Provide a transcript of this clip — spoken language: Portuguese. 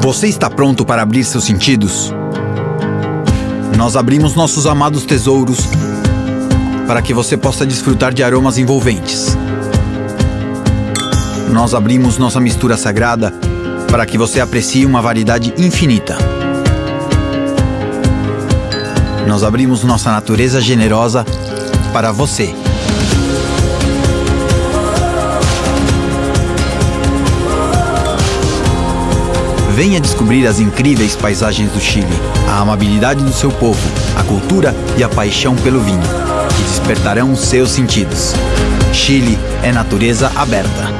Você está pronto para abrir seus sentidos? Nós abrimos nossos amados tesouros para que você possa desfrutar de aromas envolventes. Nós abrimos nossa mistura sagrada para que você aprecie uma variedade infinita. Nós abrimos nossa natureza generosa para você. Venha descobrir as incríveis paisagens do Chile, a amabilidade do seu povo, a cultura e a paixão pelo vinho, que despertarão os seus sentidos. Chile é natureza aberta.